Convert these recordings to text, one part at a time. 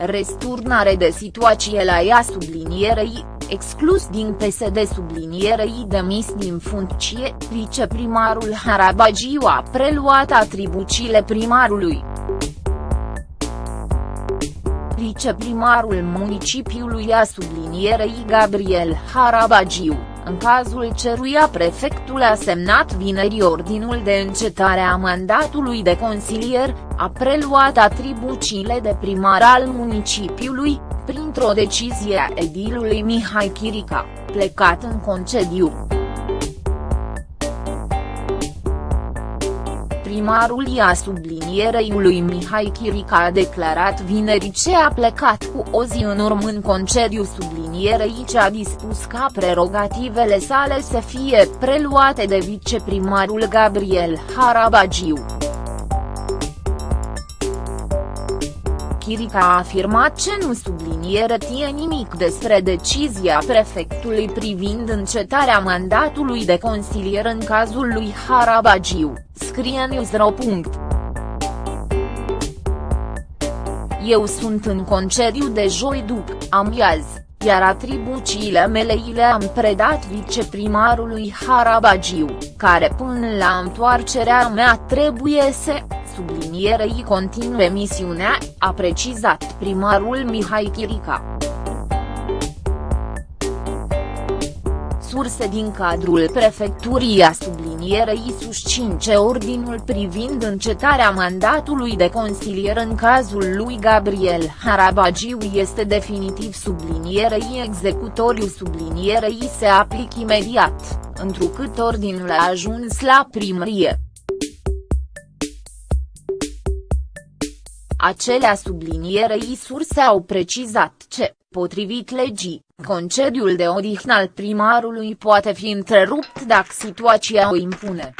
Resturnare de situație la ea sublinierei, exclus din PSD sublinierei demis din funcție, viceprimarul Harabagiu a preluat atribuțiile primarului. Viceprimarul municipiului a sublinierei Gabriel Harabagiu, în cazul ceruia prefectul a semnat vineri ordinul de încetare a mandatului de consilier, a preluat atribuțiile de primar al municipiului, printr-o decizie a edilului Mihai Chirica, plecat în concediu. Primarul ia sublinierei lui Mihai Chirica a declarat vineri ce a plecat cu o zi în urmă în concediu sublinierei ce a dispus ca prerogativele sale să fie preluate de viceprimarul Gabriel Harabagiu. Chirica a afirmat ce nu subliniere tie nimic despre decizia prefectului privind încetarea mandatului de consilier în cazul lui Harabagiu, scrie Newsro. Eu sunt în concediu de joi după amiază, iar atribuțiile mele i le-am predat viceprimarului Harabagiu, care până la întoarcerea mea trebuie să sublinierei continue misiunea, a precizat primarul Mihai Chirica. Surse din cadrul prefecturii a sublinierei susțin ce ordinul privind încetarea mandatului de consilier în cazul lui Gabriel Harabagiu este definitiv sublinierei executoriu sublinierei se aplic imediat, întrucât ordinul a ajuns la primărie. Acelea sublinierei surse au precizat ce, potrivit legii, concediul de odihnă al primarului poate fi întrerupt dacă situația o impune.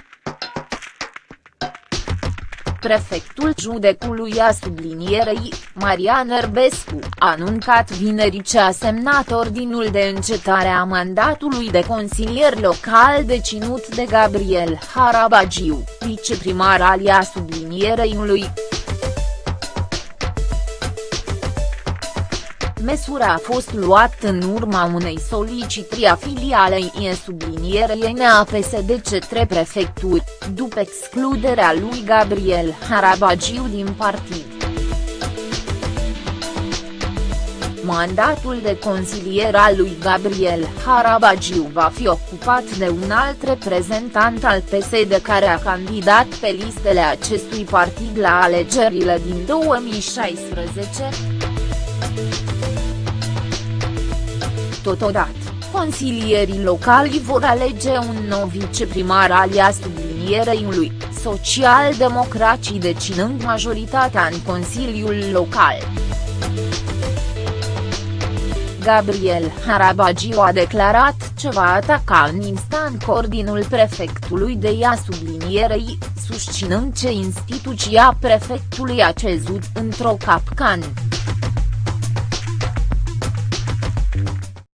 Prefectul judecului a sublinierei, Marian Erbescu, a anuncat vineri ce a semnat ordinul de încetare a mandatului de consilier local deținut de Gabriel Harabagiu, viceprimar alia sublinierei lui. Măsura a fost luată în urma unei solicitări a filialei IE sublinierei NAPSD către prefecturi, după excluderea lui Gabriel Harabagiu din partid. Mandatul de consilier al lui Gabriel Harabagiu va fi ocupat de un alt reprezentant al PSD care a candidat pe listele acestui partid la alegerile din 2016. Totodată, consilierii locali vor alege un nou viceprimar alia sublinierei lui, social-democrații deținând majoritatea în Consiliul Local. Gabriel Harabagiu a declarat ce va ataca în instant ordinul prefectului de ea sublinierei, susținând ce instituția prefectului a cezut într-o capcană.